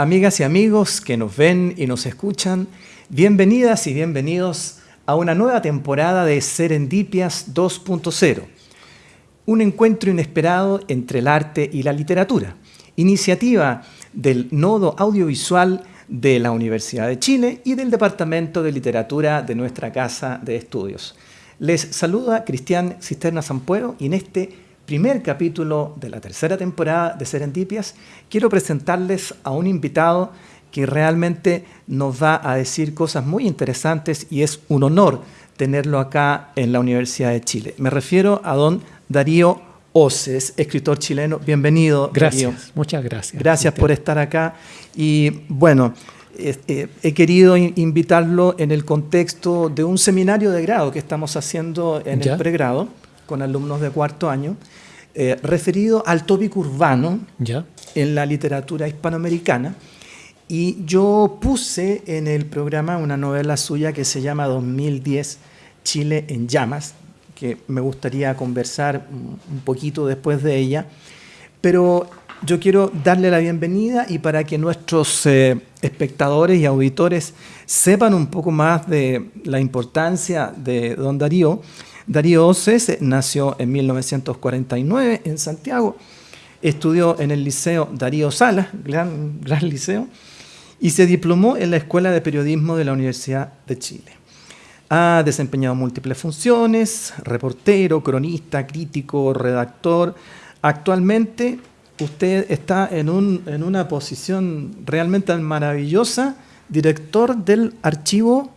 Amigas y amigos que nos ven y nos escuchan, bienvenidas y bienvenidos a una nueva temporada de Serendipias 2.0, un encuentro inesperado entre el arte y la literatura, iniciativa del Nodo Audiovisual de la Universidad de Chile y del Departamento de Literatura de nuestra Casa de Estudios. Les saluda Cristian Cisterna Zampuero y en este primer capítulo de la tercera temporada de Serendipias, quiero presentarles a un invitado que realmente nos va a decir cosas muy interesantes y es un honor tenerlo acá en la Universidad de Chile. Me refiero a don Darío Oces, escritor chileno. Bienvenido. Gracias, muchas gracias. Gracias por estar acá. Y bueno, eh, he querido invitarlo en el contexto de un seminario de grado que estamos haciendo en el pregrado con alumnos de cuarto año eh, referido al tópico urbano en la literatura hispanoamericana. Y yo puse en el programa una novela suya que se llama 2010 Chile en llamas, que me gustaría conversar un poquito después de ella. Pero yo quiero darle la bienvenida y para que nuestros eh, espectadores y auditores sepan un poco más de la importancia de don Darío, Darío Oces nació en 1949 en Santiago, estudió en el Liceo Darío Salas, gran, gran liceo, y se diplomó en la Escuela de Periodismo de la Universidad de Chile. Ha desempeñado múltiples funciones, reportero, cronista, crítico, redactor. Actualmente usted está en, en una posición realmente maravillosa, director del archivo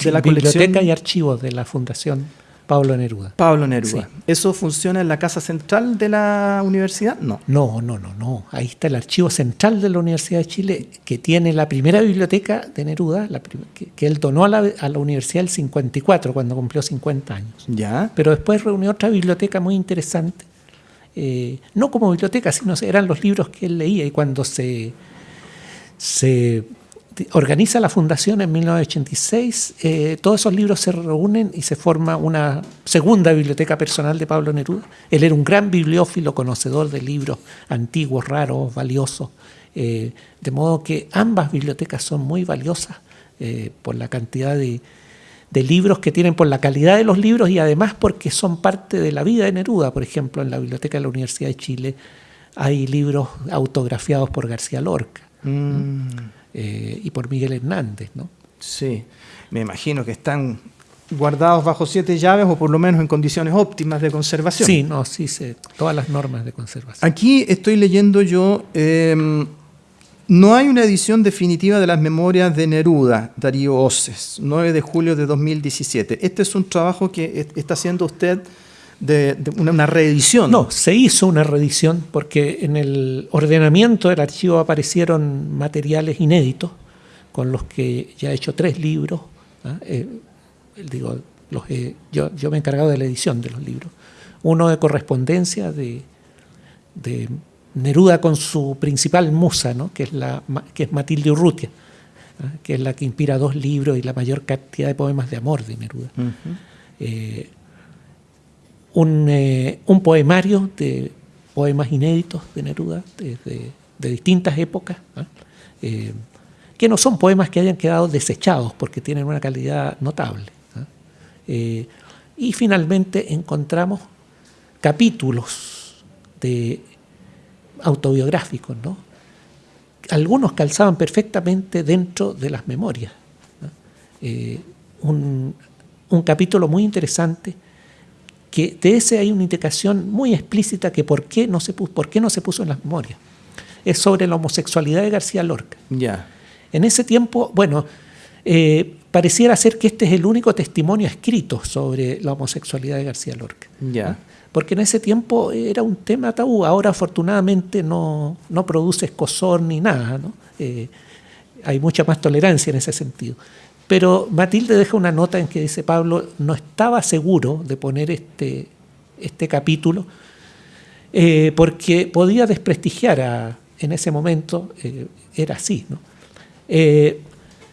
de la colección. Biblioteca y archivos de la Fundación Pablo Neruda. Pablo Neruda. ¿Eso funciona en la casa central de la universidad? No. No, no, no, no. Ahí está el archivo central de la Universidad de Chile que tiene la primera biblioteca de Neruda, que, él donó a la, a la universidad el 54, cuando cumplió 50 años. Ya. Pero después reunió otra biblioteca muy interesante. Eh, no como biblioteca, sino eran los libros que él leía y cuando se, se organiza la fundación en 1986, eh, todos esos libros se reúnen y se forma una segunda biblioteca personal de Pablo Neruda. Él era un gran bibliófilo, conocedor de libros antiguos, raros, valiosos, eh, de modo que ambas bibliotecas son muy valiosas eh, por la cantidad de, libros que tienen, por la calidad de los libros y además porque son parte de la vida de Neruda. Por ejemplo, en la biblioteca de la Universidad de Chile hay libros autografiados por García Lorca. Mm. Eh, y por Miguel Hernández. ¿no? Sí, me imagino que están guardados bajo siete llaves o por lo menos en condiciones óptimas de conservación. Sí, no, sí, sé, todas las normas de conservación. Aquí estoy leyendo yo, em, no hay una edición definitiva de las memorias de Neruda, Darío Oces, 9 de julio de 2017. Este es un trabajo que está haciendo usted de, una, reedición. No, se hizo una reedición porque en el ordenamiento del archivo aparecieron materiales inéditos con los que ya he hecho tres libros. ¿ah? Eh, digo, los yo, yo, me he encargado de la edición de los libros. Uno de correspondencia de, de Neruda con su principal musa, ¿no? que, es la, que es Matilde Urrutia, ¿ah? que es la que inspira dos libros y la mayor cantidad de poemas de amor de Neruda. Eh, un, poemario de poemas inéditos de Neruda de, distintas épocas, eh, que no son poemas que hayan quedado desechados porque tienen una calidad notable. Eh, y finalmente encontramos capítulos de autobiográficos, ¿no? algunos calzaban perfectamente dentro de las memorias. un capítulo muy interesante que de ese hay una indicación muy explícita que por qué no se puso, por qué no se puso en las memorias. Es sobre la homosexualidad de García Lorca. Ya. En ese tiempo, bueno, eh, pareciera ser que este es el único testimonio escrito sobre la homosexualidad de García Lorca. Ya. Porque en ese tiempo era un tema tabú, ahora afortunadamente no, no produce escosor ni nada, ¿no? Eh, hay mucha más tolerancia en ese sentido. Pero Matilde deja una nota en que dice Pablo no estaba seguro de poner este, este capítulo eh, porque podía desprestigiar a, en ese momento, eh, era así. ¿no? Eh,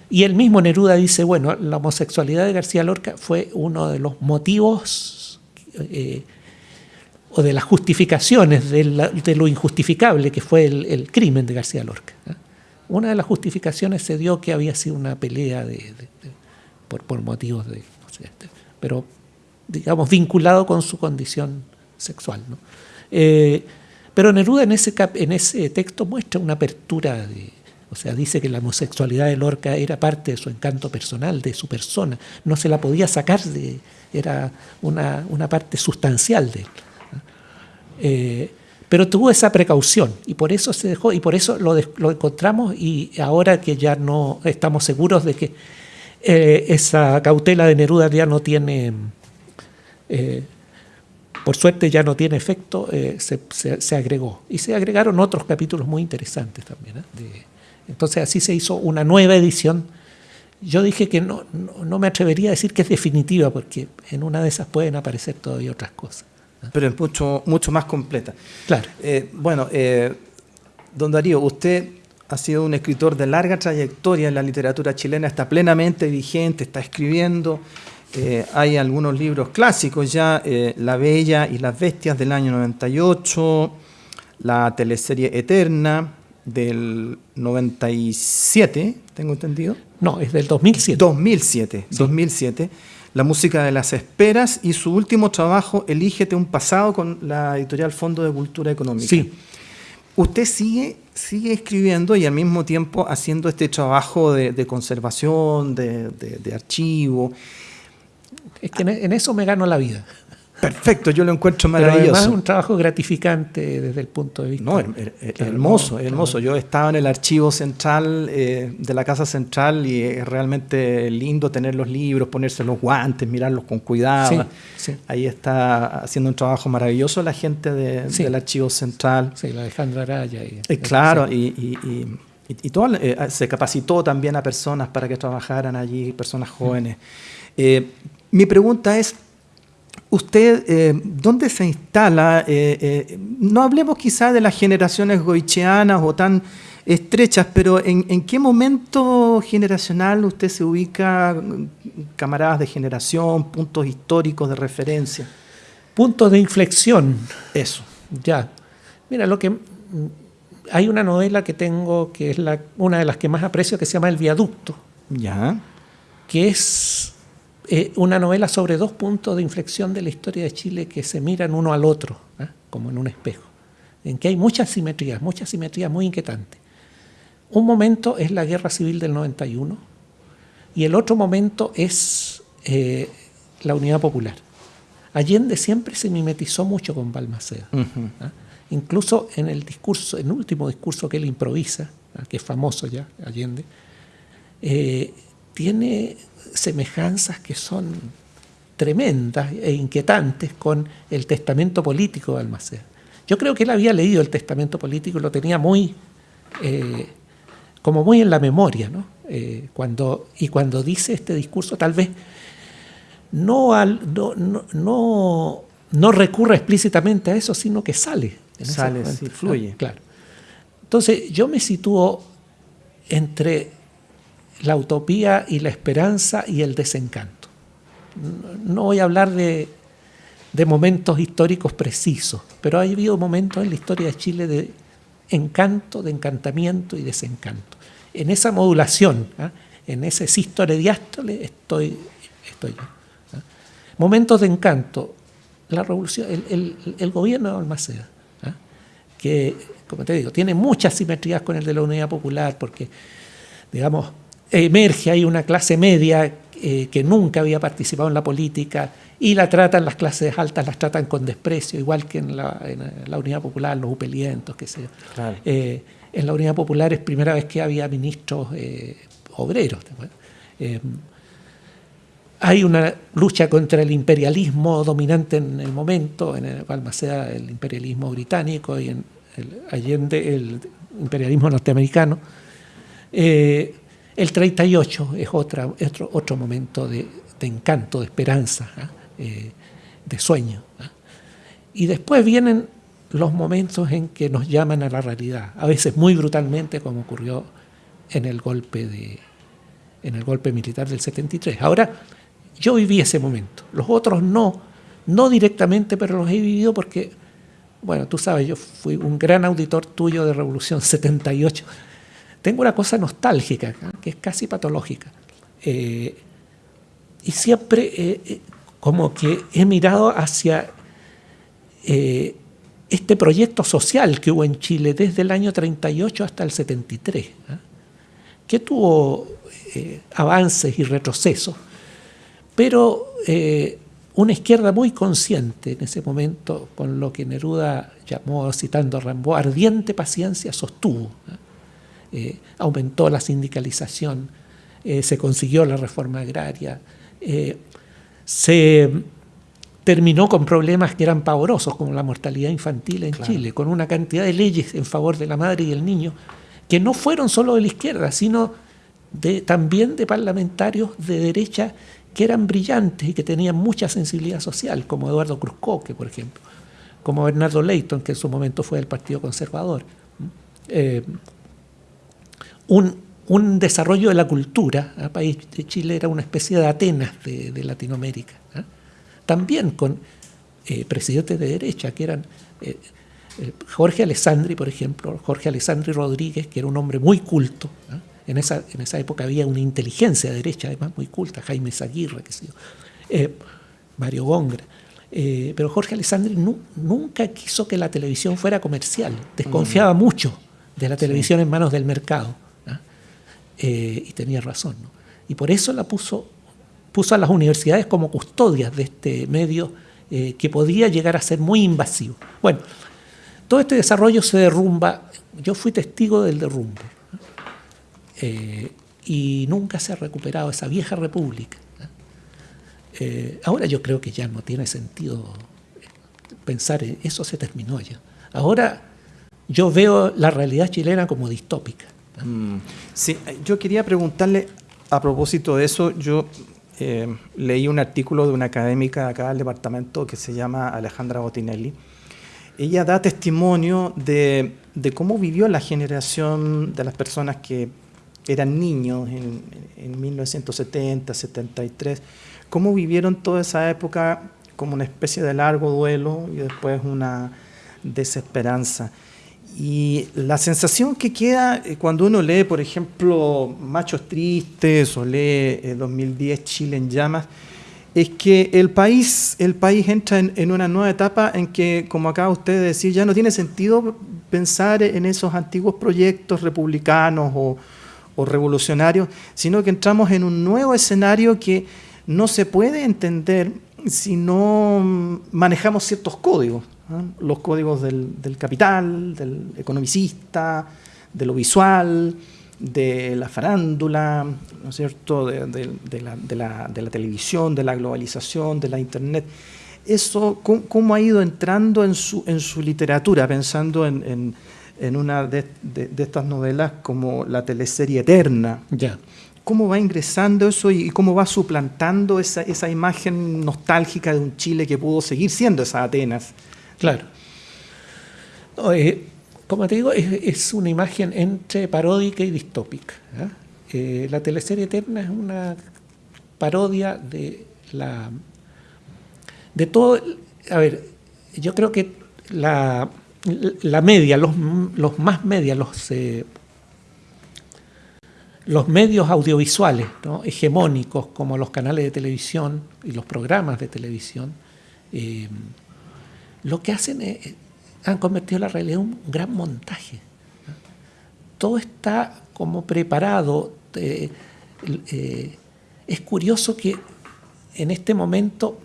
y el mismo Neruda dice, bueno, la homosexualidad de García Lorca fue uno de los motivos o de las justificaciones de, lo injustificable que fue el, crimen de García Lorca. Una de las justificaciones se dio que había sido una pelea de, por, motivos de, este, pero digamos vinculado con su condición sexual. Eh, pero Neruda en ese, en ese texto muestra una apertura de, o sea, dice que la homosexualidad de Lorca era parte de su encanto personal, de su persona, no se la podía sacar de, era una, parte sustancial de él. Eh, pero tuvo esa precaución y por eso se dejó y por eso lo, encontramos y ahora que ya no estamos seguros de que eh, esa cautela de Neruda ya no tiene, eh, por suerte ya no tiene efecto, se, agregó. Y se agregaron otros capítulos muy interesantes también. entonces así se hizo una nueva edición yo dije que no, no, me atrevería a decir que es definitiva, porque en una de esas pueden aparecer todavía otras cosas. Pero es mucho, mucho más completa. Claro. Eh, bueno, eh, don Darío, usted ha sido un escritor de larga trayectoria en la literatura chilena, está plenamente vigente, está escribiendo. Eh, hay algunos libros clásicos ya, La Bella y las Bestias del año 98, la teleserie Eterna, del 97, tengo entendido. No, es del 2007. 2007, 2007. La música de las esperas y su último trabajo, Elígete un pasado, con la editorial Fondo de Cultura Económica. Sí. Usted sigue, sigue escribiendo y al mismo tiempo haciendo este trabajo de, conservación, de, de, archivo. Es que en eso me gano la vida. Perfecto, yo lo encuentro maravilloso. Pero además es un trabajo gratificante desde el punto de vista. No, hermoso, hermoso. Yo estaba en el archivo central eh, de la Casa Central y es realmente lindo tener los libros, ponerse los guantes, mirarlos con cuidado. Ahí está haciendo un trabajo maravilloso la gente del archivo central. Sí, la Alejandra Araya. Y, eh, claro, y, y, todo, eh, se capacitó también a personas para que trabajaran allí, personas jóvenes. mi pregunta es, usted, eh, ¿dónde se instala? Eh, eh, no hablemos quizá de las generaciones goicheanas o tan estrechas, pero ¿en, qué momento generacional usted se ubica, camaradas de generación, puntos históricos de referencia? Puntos de inflexión. Eso. Ya. Mira, lo que hay una novela que tengo que es la, una de las que más aprecio que se llama El viaducto. Ya. Que es eh, una novela sobre dos puntos de inflexión de la historia de Chile que se miran uno al otro, ¿eh? como en un espejo, en que hay muchas simetrías, muchas simetrías muy inquietantes. Un momento es la guerra civil del 91 y el otro momento es eh, la unidad popular. Allende siempre se mimetizó mucho con Balmaceda. Incluso en el discurso, en el último discurso que él improvisa, que es famoso ya, Allende, tiene semejanzas que son tremendas e inquietantes con el testamento político de Almaceda. Yo creo que él había leído el testamento político y lo tenía muy, eh, como muy en la memoria, ¿no? Eh, cuando, y cuando dice este discurso, tal vez no, al, no, no, no, recurre explícitamente a eso, sino que sale. sale, sí, fluye. Claro. Entonces, yo me sitúo entre la utopía y la esperanza y el desencanto. No voy a hablar de, momentos históricos precisos, pero ha habido momentos en la historia de Chile de encanto, de encantamiento y desencanto. En esa modulación, ¿ah? en ese sístole diástole, estoy, estoy yo. ¿ah? Momentos de encanto, la revolución, el, gobierno de Almaceda, ¿ah? que, como te digo, tiene muchas simetrías con el de la Unidad Popular, porque, digamos, emerge ahí una clase media eh, que nunca había participado en la política y la tratan, las clases altas las tratan con desprecio, igual que en la, Unidad Popular, los upelientos, que sé eh, en la Unidad Popular es primera vez que había ministros eh, obreros. hay una lucha contra el imperialismo dominante en el momento, en el Balmaceda el imperialismo británico y en el Allende el imperialismo norteamericano. El 38 es otro, otro momento de, encanto, de esperanza, ¿ah? eh, de sueño. ¿ah? Y después vienen los momentos en que nos llaman a la realidad, a veces muy brutalmente, como ocurrió en el golpe, de, en el golpe militar del 73. Ahora, yo viví ese momento, los otros no, no directamente, pero los he vivido porque, bueno, tú sabes, yo fui un gran auditor tuyo de Revolución 78 tengo una cosa nostálgica, que es casi patológica. y siempre como que he mirado hacia este proyecto social que hubo en Chile desde el año 38 hasta el 73, que tuvo avances y retrocesos, pero una izquierda muy consciente en ese momento, con lo que Neruda llamó, citando a Rambo, ardiente paciencia, sostuvo. Eh, aumentó la sindicalización, eh, se consiguió la reforma agraria, eh, se terminó con problemas que eran pavorosos, como la mortalidad infantil en Chile, con una cantidad de leyes en favor de la madre y el niño, que no fueron solo de la izquierda, sino de, también de parlamentarios de derecha que eran brillantes y que tenían mucha sensibilidad social, como Eduardo Cruzcoque, por ejemplo, como Bernardo Leighton, que en su momento fue del Partido Conservador. Eh, un, desarrollo de la cultura, el país de Chile era una especie de Atenas de, Latinoamérica, ¿ah? también con eh, presidentes de derecha, que eran eh, Jorge Alessandri, por ejemplo, Jorge Alessandri Rodríguez, que era un hombre muy culto. En esa, en esa época había una inteligencia derecha, además muy culta, Jaime Zaguirre, qué sé yo, eh, Mario Góngora. Eh, pero Jorge Alessandri nunca quiso que la televisión fuera comercial, desconfiaba mm. mucho de la televisión en manos del mercado. Eh, y tenía razón. Y por eso la puso, puso a las universidades como custodias de este medio que podía llegar a ser muy invasivo. Bueno, todo este desarrollo se derrumba, yo fui testigo del derrumbe. Eh, y nunca se ha recuperado esa vieja república. Eh, ahora yo creo que ya no tiene sentido pensar en eso, se terminó ya. Ahora yo veo la realidad chilena como distópica. Mm, sí, yo quería preguntarle a propósito de eso, yo eh, leí un artículo de una académica acá del departamento que se llama Alejandra Botinelli. Ella da testimonio de, de cómo vivió la generación de las personas que eran niños en, en 1970, 73, cómo vivieron toda esa época como una especie de largo duelo y después una desesperanza. Y la sensación que queda eh, cuando uno lee, por ejemplo, Machos Tristes o lee 2010 eh, Chile en llamas, es que el país, el país entra en, en, una nueva etapa en que, como acaba usted de decir, ya no tiene sentido pensar en esos antiguos proyectos republicanos o, o revolucionarios, sino que entramos en un nuevo escenario que no se puede entender si no manejamos ciertos códigos, los códigos del, capital, del economicista, de lo visual, de la farándula, ¿no es cierto? De, la, televisión, de la globalización, de la internet. Eso, ¿cómo, ha ido entrando en su, en su literatura, pensando en en una de, estas novelas como la teleserie Eterna. ¿Cómo va ingresando eso y cómo va suplantando esa, esa imagen nostálgica de un Chile que pudo seguir siendo esa Atenas? Claro. Eh, como te digo, es, una imagen entre paródica y distópica. Eh, la teleserie Eterna es una parodia de la. de todo. A ver, yo creo que la la media, los, más media, los, eh, los medios audiovisuales hegemónicos como los canales de televisión y los programas de televisión, lo que hacen es, han convertido la realidad en un gran montaje. Todo está como preparado. Eh, es curioso que en este momento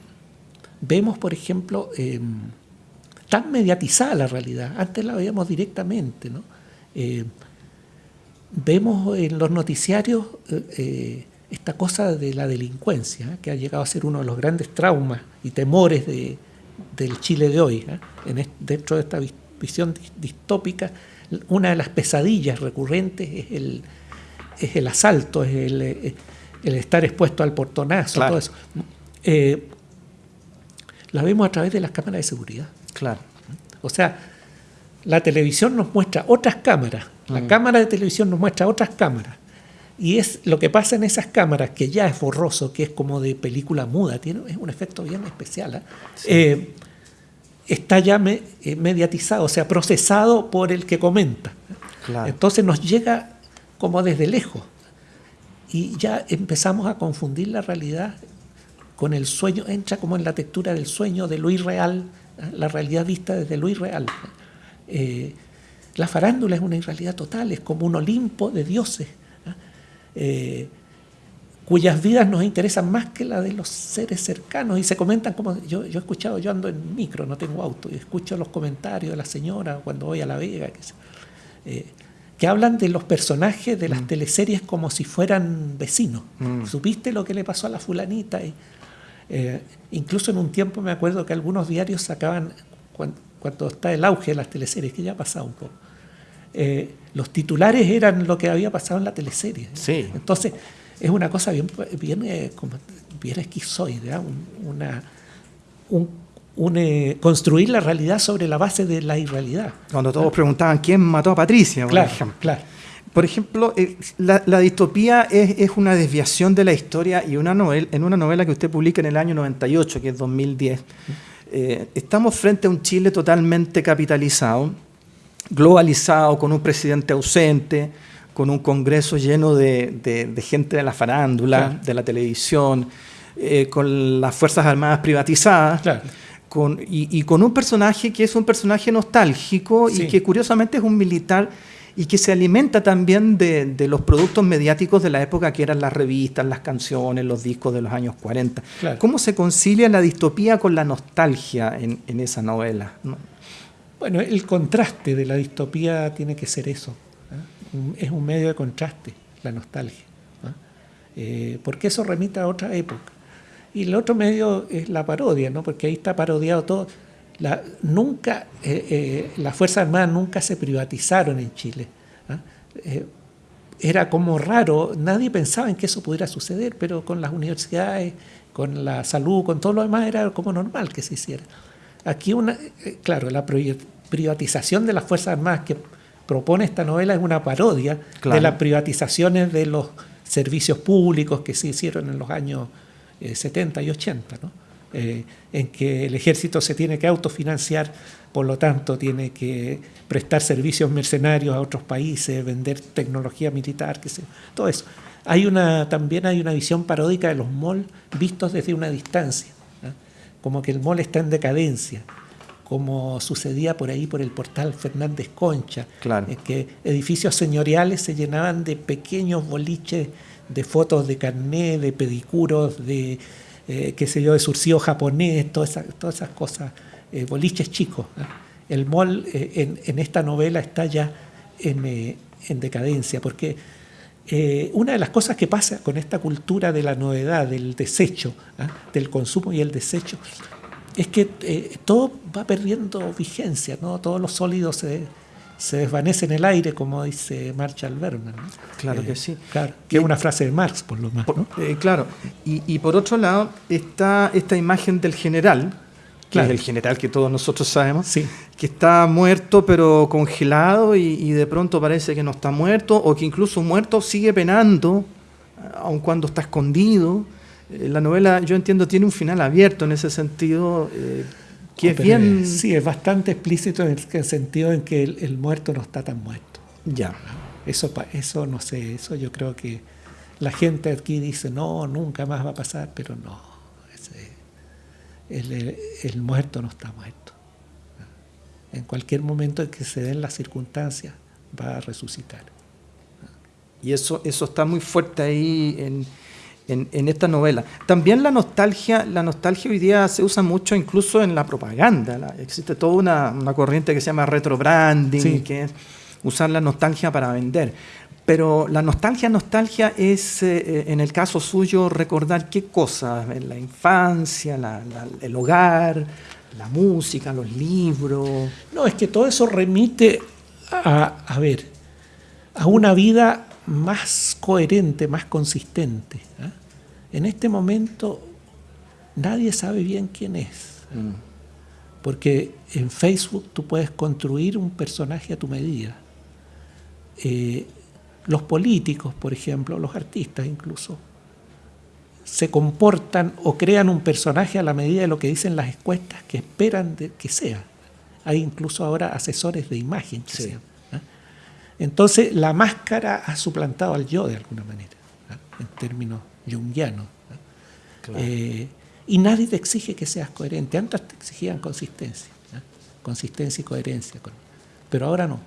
vemos, por ejemplo, tan mediatizada la realidad. Antes la veíamos directamente. Eh, vemos en los noticiarios eh, eh, esta cosa de la delincuencia, que ha llegado a ser uno de los grandes traumas y temores de, del Chile de hoy. En dentro de esta visión distópica, una de las pesadillas recurrentes es el, es el asalto, es el, el estar expuesto al portonazo, todo eso. la vemos a través de las cámaras de seguridad. Claro. O sea, la televisión nos muestra otras cámaras, la mm. cámara de televisión nos muestra otras cámaras. Y es lo que pasa en esas cámaras, que ya es borroso, que es como de película muda, tiene, es un efecto bien especial. ¿eh? Eh, está ya eh, mediatizado, o sea, procesado por el que comenta. Entonces nos llega como desde lejos. Y ya empezamos a confundir la realidad con el sueño, entra como en la textura del sueño, de lo irreal, ¿eh? la realidad vista desde lo irreal. Eh, la farándula es una irrealidad total, es como un Olimpo de dioses, ¿eh? cuyas vidas nos interesan más que la de los seres cercanos y se comentan como yo, yo he escuchado, yo ando en micro, no tengo auto, y escucho los comentarios de la señora cuando voy a La Vega, que, que hablan de los personajes de las mm. teleseries como si fueran vecinos. Mm. ¿Supiste lo que le pasó a la fulanita? Y, eh, incluso en un tiempo me acuerdo que algunos diarios sacaban, cuando, está el auge de las teleseries, que ya ha pasado un poco, eh, los titulares eran lo que había pasado en la teleserie. Sí. Entonces, es una cosa bien, bien, eh, bien esquizoide, ¿ah? una, construir la realidad sobre la base de la irrealidad. Cuando todos preguntaban quién mató a Patricia, claro, Claro. Por ejemplo, eh, la, distopía es, una desviación de la historia y una en una novela que usted publica en el año 98, que es 2010, eh, estamos frente a un Chile totalmente capitalizado, globalizado, con un presidente ausente, con un Congreso lleno de, gente de la farándula, de la televisión, eh, con las Fuerzas Armadas privatizadas. y, con un personaje que es un personaje nostálgico y que curiosamente es un militar y que se alimenta también de, los productos mediáticos de la época que eran las revistas, las canciones, los discos de los años 40. ¿Cómo se concilia la distopía con la nostalgia en, esa novela? Bueno, el contraste de la distopía tiene que ser eso. ¿eh? Es un medio de contraste, la nostalgia. Eh, porque eso remite a otra época. Y el otro medio es la parodia, ¿no? porque ahí está parodiado todo nunca, eh, eh, las Fuerzas Armadas nunca se privatizaron en Chile. Eh, era como raro, nadie pensaba en que eso pudiera suceder, pero con las universidades, con la salud, con todo lo demás, era como normal que se hiciera. Aquí, una, claro, la privatización de las Fuerzas Armadas que propone esta novela es una parodia de las privatizaciones de los servicios públicos que se hicieron en los años 70 y 80. ¿no? Eh, en que el ejército se tiene que autofinanciar, por lo tanto tiene que prestar servicios mercenarios a otros países, vender tecnología militar, que sea, todo eso. Hay una, también hay una visión paródica de los malls vistos desde una distancia, como que el mall está en decadencia, como sucedía por ahí por el portal Fernández Concha, en que edificios señoriales se llenaban de pequeños boliches de fotos de carné, de pedicuros, de eh, qué sé yo, de surcido japonés, todas esas, todas esas cosas, eh, boliches chicos. El mall eh, en, esta novela está ya en, decadencia, porque una de las cosas que pasa con esta cultura de la novedad, del desecho, ¿ah? del consumo y el desecho, es que todo va perdiendo vigencia, ¿no? todos los sólidos se se desvanece en el aire, como dice Marshall Berman. Claro que eh, sí. que es una frase de Marx, por lo más. Eh, claro, y, por otro lado está esta imagen del general, que es el general que todos nosotros sabemos, que está muerto pero congelado y, de pronto parece que no está muerto, o que incluso muerto sigue penando, aun cuando está escondido. Eh, la novela, yo entiendo, tiene un final abierto en ese sentido bien... Sí, es bastante explícito en el sentido en que el, muerto no está tan muerto. Ya. Eso, eso no sé, eso yo creo que la gente aquí dice, no, nunca más va a pasar, pero no, el, el, muerto no está muerto. En cualquier momento en que se den las circunstancias, va a resucitar. Y eso, eso está muy fuerte ahí en, en, esta novela. También la nostalgia, la nostalgia hoy día se usa mucho incluso en la propaganda. existe toda una, corriente que se llama retrobranding, que es usar la nostalgia para vender. Pero la nostalgia, nostalgia es, eh, eh, en el caso suyo, recordar qué cosas, la infancia, el hogar, la música, los libros. No, es que todo eso remite a, a ver, a una vida más coherente, más consistente. ¿ah? En este momento nadie sabe bien quién es. Mm. Porque en Facebook tú puedes construir un personaje a tu medida. Eh, los políticos, por ejemplo, los artistas incluso, se comportan o crean un personaje a la medida de lo que dicen las encuestas que esperan que sea. Hay incluso ahora asesores de imagen que sean. Entonces la máscara ha suplantado al yo de alguna manera, en términos jungianos. Eh, y nadie te exige que seas coherente. Antes te exigían consistencia, consistencia y coherencia. Pero ahora no.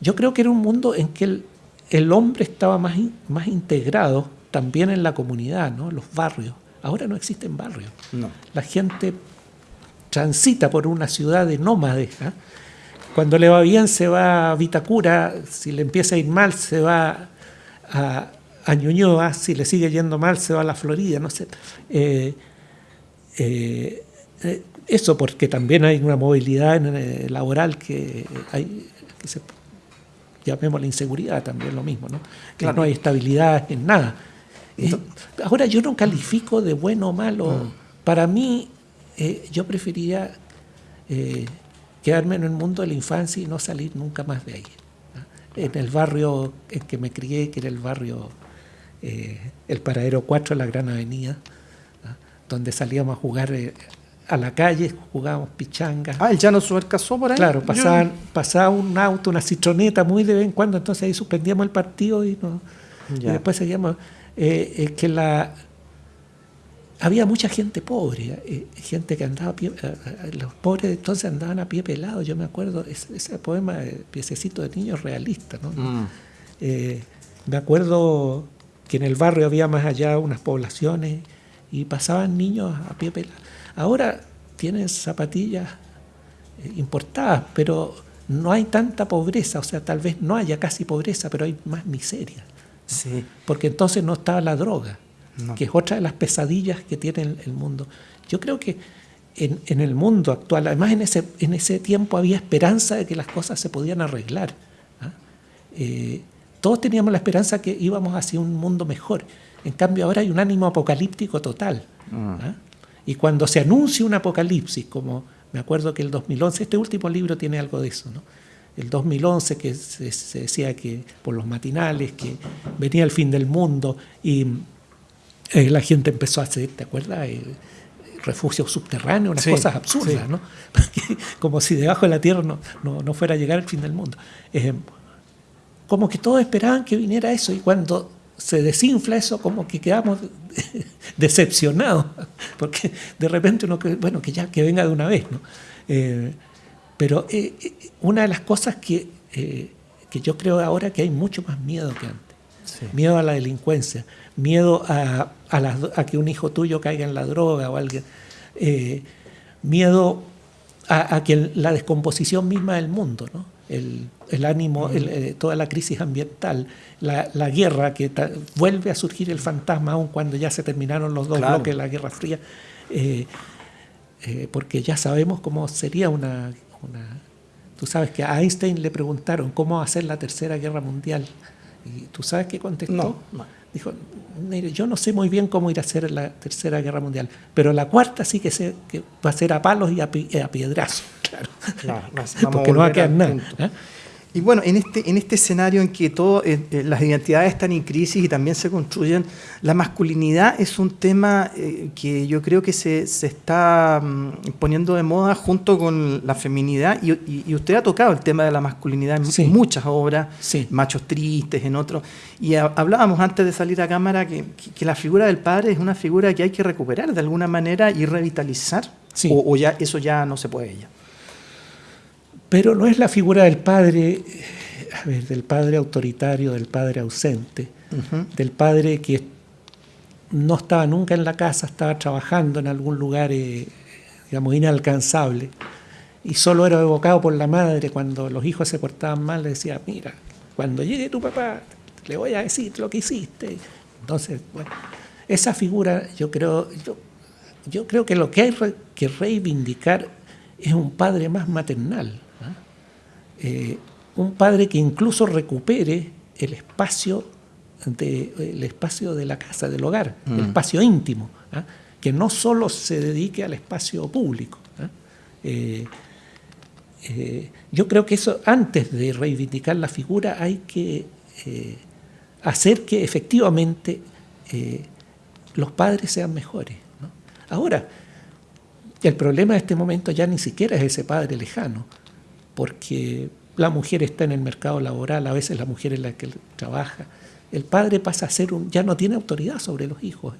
Yo creo que era un mundo en que el, el hombre estaba más, más integrado también en la comunidad, ¿no? los barrios. Ahora no existen barrios. No. La gente transita por una ciudad de nómades. ¿ah? Cuando le va bien se va a Vitacura, si le empieza a ir mal se va a, a Ñuñoa, si le sigue yendo mal se va a la Florida, no sé. Eh, eh, eh, eso porque también hay una movilidad laboral que hay, que se, llamemos la inseguridad también lo mismo, ¿no? Que no hay estabilidad en nada. ahora yo no califico de bueno o malo. Mm. Para mí, yo preferiría quedarme en el mundo de la infancia y no salir nunca más de ahí. En el barrio en que me crié, que era el barrio, eh, el Paradero 4, la Gran Avenida, donde salíamos a jugar eh, a la calle, jugábamos pichangas. Ah, el llano casó por ahí. Claro, pasaban, pasaba un auto, una citroneta muy de vez en cuando, entonces ahí suspendíamos el partido y, no, y después seguíamos. Eh, que la, había mucha gente pobre, eh, gente que andaba a pie, eh, eh, los pobres entonces andaban a pie pelado, yo me acuerdo, ese, poema de Piececito de Niños realista, ¿no? Mm. me acuerdo que en el barrio había más allá unas poblaciones y pasaban niños a pie pelado. Ahora tienen zapatillas importadas, pero no hay tanta pobreza, o sea, tal vez no haya casi pobreza, pero hay más miseria. Sí. Porque entonces no estaba la droga que es otra de las pesadillas que tiene el, mundo. Yo creo que en, el mundo actual, además en ese, en ese tiempo había esperanza de que las cosas se podían arreglar. ¿ah? Eh, todos teníamos la esperanza que íbamos hacia un mundo mejor. En cambio ahora hay un ánimo apocalíptico total. Mm. ¿ah? Y cuando se anuncia un apocalipsis, como me acuerdo que el 2011, este último libro tiene algo de eso, ¿no? el 2011 que se, decía que por los matinales, que venía el fin del mundo y eh, la gente empezó a hacer, ¿te acuerdas? Eh, refugios subterráneos, unas cosas absurdas, ¿no? como si debajo de la tierra no, no, fuera a llegar el fin del mundo. Eh, como que todos esperaban que viniera eso y cuando se desinfla eso, como que quedamos decepcionados, porque de repente uno, bueno, que ya que venga de una vez, ¿no? pero una de las cosas que, que yo creo ahora que hay mucho más miedo que antes, miedo a la delincuencia, miedo a, a, que un hijo tuyo caiga en la droga o alguien, eh, miedo a, que la descomposición misma del mundo, ¿no? el, el, ánimo, eh, toda la crisis ambiental, la, la guerra, que vuelve a surgir el fantasma aún cuando ya se terminaron los dos bloques de la Guerra Fría, eh, porque ya sabemos cómo sería una, una... Tú sabes que a Einstein le preguntaron cómo hacer la Tercera Guerra Mundial. ¿Y tú sabes qué contestó? No, Dijo, yo no sé muy bien cómo ir a hacer la Tercera Guerra Mundial, pero la cuarta sí que, sé que va a ser a palos y a, piedrazos, claro. Porque no va a quedar nada. ¿eh? Y bueno, en este, en este escenario en que todas eh, eh, las identidades están en crisis y también se construyen, la masculinidad es un tema eh, que yo creo que se, se está mm, poniendo de moda junto con la feminidad. Y, y, usted ha tocado el tema de la masculinidad en muchas obras, Machos Tristes, en otros, y hablábamos antes de salir a cámara que, que, la figura del padre es una figura que hay que recuperar de alguna manera y revitalizar, o, o, ya eso ya no se puede ya. Pero no es la figura del padre, a ver, del padre autoritario, del padre ausente, del padre que no estaba nunca en la casa, estaba trabajando en algún lugar, eh, digamos, inalcanzable, y solo era evocado por la madre. Cuando los hijos se portaban mal, le decía, mira, cuando llegue tu papá, le voy a decir lo que hiciste. Entonces, bueno, esa figura yo creo, yo, yo creo que lo que hay que reivindicar es un padre más maternal, eh, un padre que incluso recupere el espacio de, el espacio de la casa, del hogar, el mm. espacio íntimo, ¿ah? que no solo se dedique al espacio público. ¿ah? Eh, eh, yo creo que eso, antes de reivindicar la figura, hay que hacer que efectivamente los padres sean mejores. Ahora, el problema de este momento ya ni siquiera es ese padre lejano, porque la mujer está en el mercado laboral, a veces la mujer es la que trabaja. El padre pasa a ser un, ya no tiene autoridad sobre los hijos.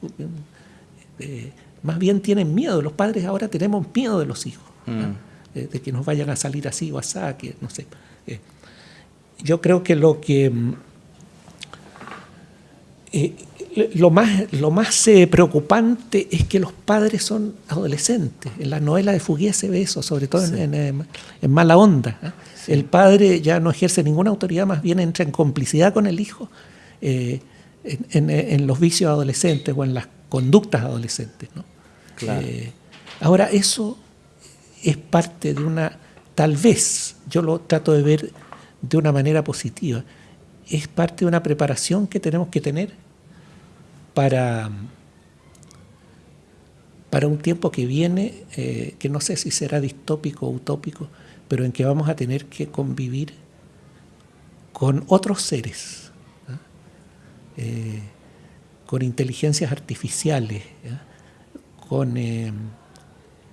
Eh, más bien tienen miedo. Los padres ahora tenemos miedo de los hijos, mm. de que nos vayan a salir así o así, que no sé. yo creo que lo que lo más, lo más eh, preocupante es que los padres son adolescentes. En la novela de Fouquier se ve eso, sobre todo en, Mala Onda. ¿eh? El padre ya no ejerce ninguna autoridad, más bien entra en complicidad con el hijo eh, en, los vicios adolescentes o en las conductas adolescentes. ahora, eso es parte de una, tal vez, yo lo trato de ver de una manera positiva, es parte de una preparación que tenemos que tener para, para un tiempo que viene, eh, que no sé si será distópico o utópico, pero en que vamos a tener que convivir con otros seres, eh, con inteligencias artificiales, con eh,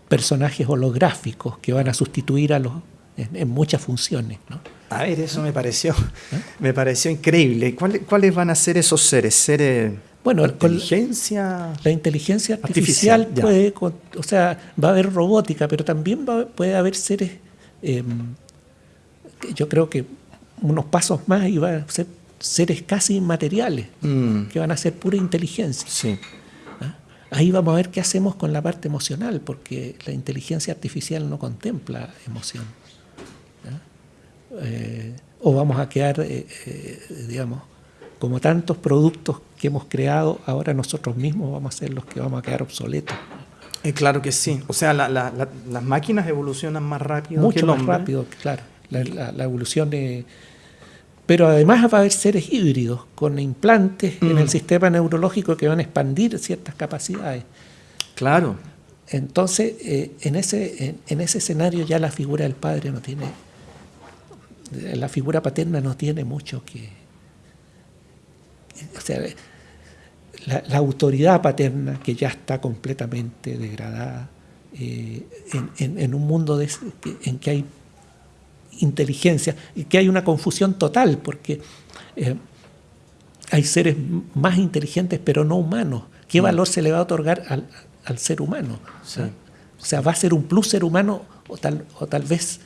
personajes holográficos que van a sustituir a los en, muchas funciones. A ver, eso me pareció, me pareció increíble. ¿Cuáles, ¿Cuáles van a ser esos seres? ¿Seres bueno, la inteligencia, la inteligencia artificial, puede, o sea, va a haber robótica, pero también puede haber seres, em, yo creo que unos pasos más y va a ser seres casi inmateriales, mm. que van a ser pura inteligencia. Sí. ¿Ah? Ahí vamos a ver qué hacemos con la parte emocional, porque la inteligencia artificial no contempla emoción. ¿Ah? Eh, o vamos a quedar, eh, eh, digamos, como tantos productos que hemos creado, ahora nosotros mismos vamos a ser los que vamos a quedar obsoletos. Eh, claro que sí. O sea, las máquinas evolucionan más rápido Mucho que más rápido, claro. La, evolución de... Pero además va a haber seres híbridos con implantes en el mm. sistema neurológico que van a expandir ciertas capacidades. Claro. Entonces, eh, en, ese, en ese escenario ya la figura del padre no tiene... La figura paterna no tiene mucho que, o sea, la, autoridad paterna que ya está completamente degradada eh, en, un mundo en que hay inteligencia y que hay una confusión total porque eh, hay seres más inteligentes pero no humanos. ¿Qué mm. valor se le va a otorgar al, ser humano? O sea, va a ser un plus ser humano o tal, o tal vez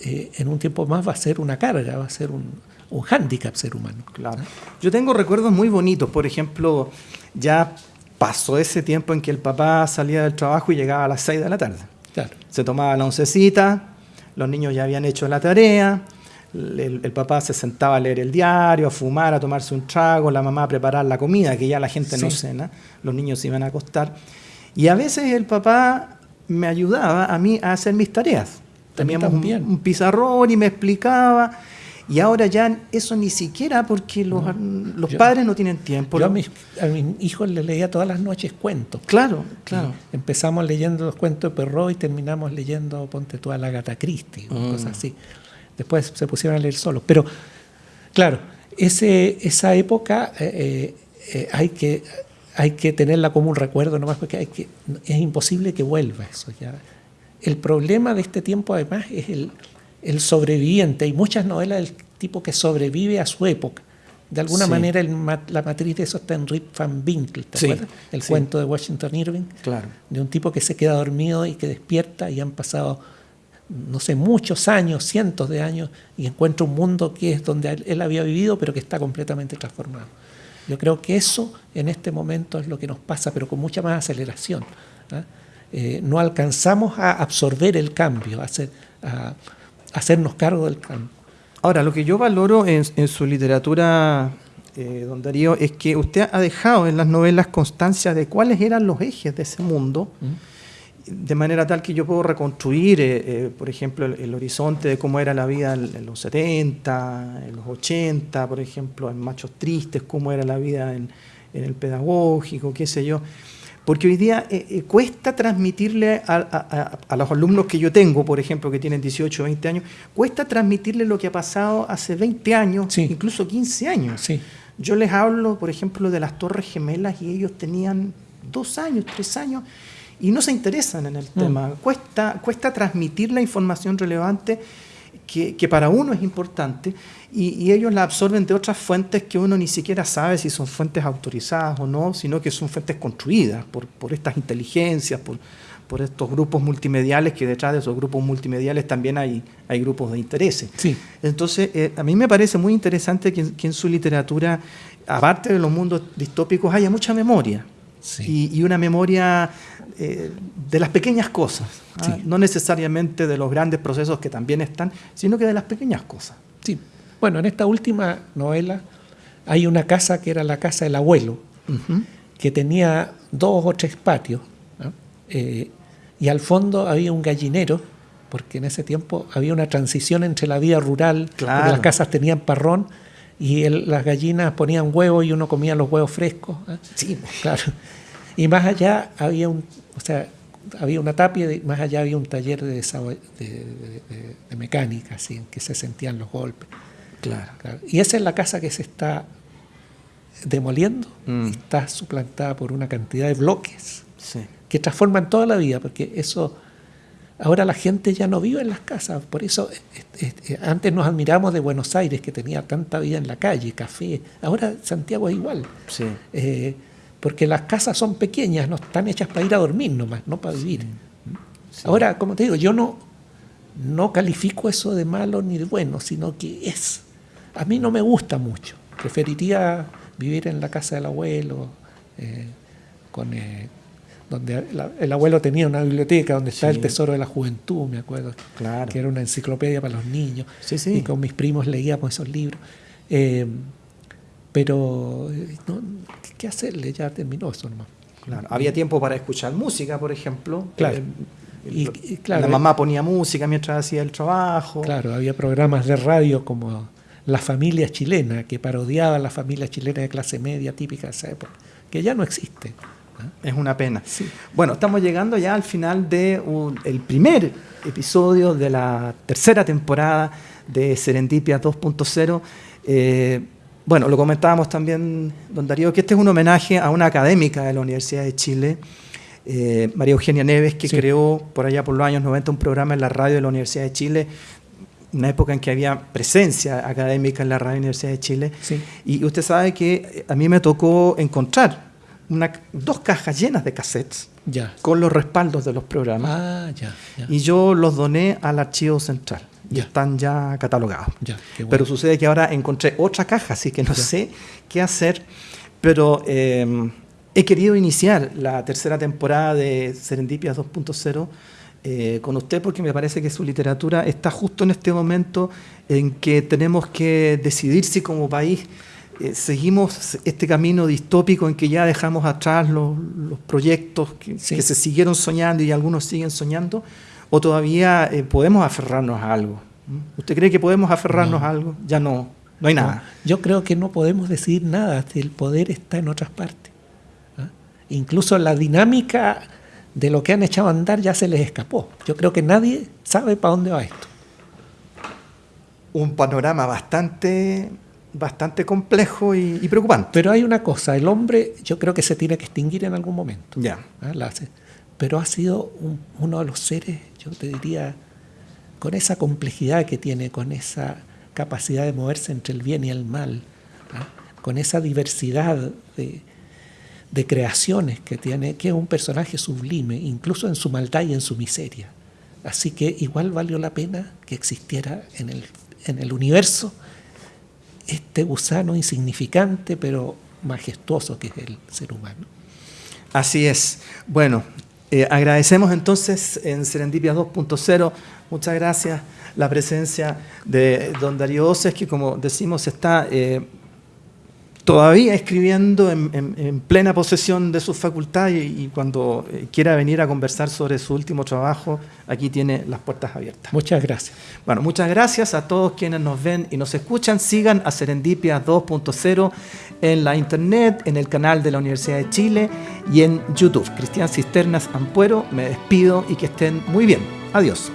eh, en un tiempo más va a ser una carga, va a ser un, un hándicap ser humano. Claro. Yo tengo recuerdos muy bonitos, por ejemplo, ya pasó ese tiempo en que el papá salía del trabajo y llegaba a las 6 de la tarde. Claro. Se tomaba la oncecita, los niños ya habían hecho la tarea, el, papá se sentaba a leer el diario, a fumar, a tomarse un trago, la mamá a preparar la comida, que ya la gente no cena, los niños se iban a acostar. Y a veces el papá me ayudaba a mí a hacer mis tareas. Teníamos un, un, pizarrón y me explicaba. Y ahora ya eso ni siquiera porque los, los padres no tienen tiempo. Yo a mis, a hijos les leía todas las noches cuentos. Claro, claro. empezamos leyendo los cuentos de Perrault y terminamos leyendo, ponte tú, a la Gata Christie, mm. cosas así. Después se pusieron a leer solos. Pero, claro, ese, esa época eh, eh, eh, hay, que, hay que tenerla como un recuerdo nomás porque hay que, es imposible que vuelva eso. Ya. El problema de este tiempo, además, es el el sobreviviente. Hay muchas novelas del tipo que sobrevive a su época. De alguna manera la matriz de eso está en Rip Van Winkle, ¿te acuerdas? El cuento de Washington Irving. Claro. De un tipo que se queda dormido y que despierta y han pasado, no sé, muchos años, cientos de años, y encuentra un mundo que es donde él había vivido, pero que está completamente transformado. Yo creo que eso en este momento es lo que nos pasa, pero con mucha más aceleración. ¿ah? Eh, no alcanzamos a absorber el cambio, a, a, hacernos cargo del campo. Ahora, lo que yo valoro en, su literatura, eh, don Darío, es que usted ha dejado en las novelas constancia de cuáles eran los ejes de ese mundo, de manera tal que yo puedo reconstruir, eh, eh, por ejemplo, el, horizonte de cómo era la vida en, los 70, en los 80, por ejemplo, en Machos Tristes, cómo era la vida en, en el pedagógico, qué sé yo. Porque hoy día eh, eh, cuesta transmitirle a, los alumnos que yo tengo, por ejemplo, que tienen 18 o 20 años, cuesta transmitirle lo que ha pasado hace 20 años, incluso 15 años. Yo les hablo, por ejemplo, de las Torres Gemelas y ellos tenían dos años, tres años, y no se interesan en el tema. Cuesta, cuesta transmitir la información relevante que, para uno es importante y, ellos la absorben de otras fuentes que uno ni siquiera sabe si son fuentes autorizadas o no, sino que son fuentes construidas por, por estas inteligencias, por, por estos grupos multimediales, que detrás de esos grupos multimediales también hay, hay grupos de intereses. Sí. Entonces, eh, a mí me parece muy interesante que, en su literatura, aparte de los mundos distópicos, haya mucha memoria. Y, una memoria eh, de las pequeñas cosas, ¿ah? no necesariamente de los grandes procesos que también están, sino que de las pequeñas cosas. Sí. Bueno, en esta última novela hay una casa que era la casa del abuelo, que tenía dos o tres patios. Eh, y al fondo había un gallinero, porque en ese tiempo había una transición entre la vida rural, las casas tenían parrón y las gallinas ponían huevos y uno comía los huevos frescos. ¿eh? Sí, claro. Y más allá había un, o sea, había una tapia y más allá había un taller de, de, mecánica, así, en que se sentían los golpes. Claro. Y esa es la casa que se está demoliendo, mm. está suplantada por una cantidad de bloques. Sí que transforman toda la vida, porque eso, ahora la gente ya no vive en las casas, por eso antes nos admiramos de Buenos Aires, que tenía tanta vida en la calle, café, ahora Santiago es igual, sí. Eh, porque las casas son pequeñas, no están hechas para ir a dormir nomás, no para vivir. Ahora, como te digo, yo no, no califico eso de malo ni de bueno, sino que es, a mí no me gusta mucho, preferiría vivir en la casa del abuelo, eh, con, eh, donde el abuelo tenía una biblioteca donde está el tesoro de la juventud, me acuerdo, claro. que era una enciclopedia para los niños, sí, y con mis primos leíamos esos libros. Eh, pero, ¿qué hacerle? Ya terminó eso nomás. Claro. Había tiempo para escuchar música, por ejemplo. Claro. Eh, y, claro, la mamá ponía música mientras hacía el trabajo. Claro, había programas de radio como La Familia Chilena, que parodiaba la familia chilena de clase media típica de esa época, que ya no existe. Es una pena. Bueno, estamos llegando ya al final del el primer episodio de la tercera temporada de Serendipia 2.0. Eh, bueno, lo comentábamos también, don Darío, que este es un homenaje a una académica de la Universidad de Chile, eh, María Eugenia Neves, que creó por allá por los años 90 un programa en la radio de la Universidad de Chile, una época en que había presencia académica en la radio de la Universidad de Chile. Y usted sabe que a mí me tocó encontrar dos cajas llenas de cassettes con los respaldos de los programas. Ah, y yo los doné al archivo central. Y están ya catalogados. Pero sucede que ahora encontré otra caja, así que no sé qué hacer, pero em, he querido iniciar la tercera temporada de Serendipia 2.0 eh, con usted porque me parece que su literatura está justo en este momento en que tenemos que decidir si como país eh, seguimos este camino distópico en que ya dejamos atrás los, proyectos que, se siguieron soñando y algunos siguen soñando, o todavía eh, podemos aferrarnos a algo. ¿Mm? ¿Usted cree que podemos aferrarnos a algo? Ya no, no hay nada. yo creo que no podemos decidir nada, el poder está en otras partes. ¿ah? Incluso la dinámica de lo que han echado a andar ya se les escapó. Yo creo que nadie sabe para dónde va esto. Un panorama bastante bastante complejo y, preocupante. Pero hay una cosa, el hombre yo creo que se tiene que extinguir en algún momento. Ya. ¿Ah? Pero ha sido uno de los seres, yo te diría, con esa complejidad que tiene, con esa capacidad de moverse entre el bien y el mal, ¿ah? con esa diversidad de, de creaciones que tiene, que es un personaje sublime, incluso en su maldad y en su miseria. Así que igual valió la pena que existiera en el, en el universo este gusano insignificante pero majestuoso que es el ser humano. Así es. Bueno, eh, agradecemos entonces en Serendipia 2.0, muchas gracias, la presencia de don Darío Oces, que como decimos está eh, todavía escribiendo en, plena posesión de sus facultades y, cuando eh, quiera venir a conversar sobre su último trabajo, aquí tiene las puertas abiertas. Muchas gracias. Bueno, muchas gracias a todos quienes nos ven y nos escuchan. Sigan a Serendipia 2.0 en la internet, en el canal de la Universidad de Chile y en YouTube. Cristian Cisternas Ampuero, me despido y que estén muy bien. Adiós.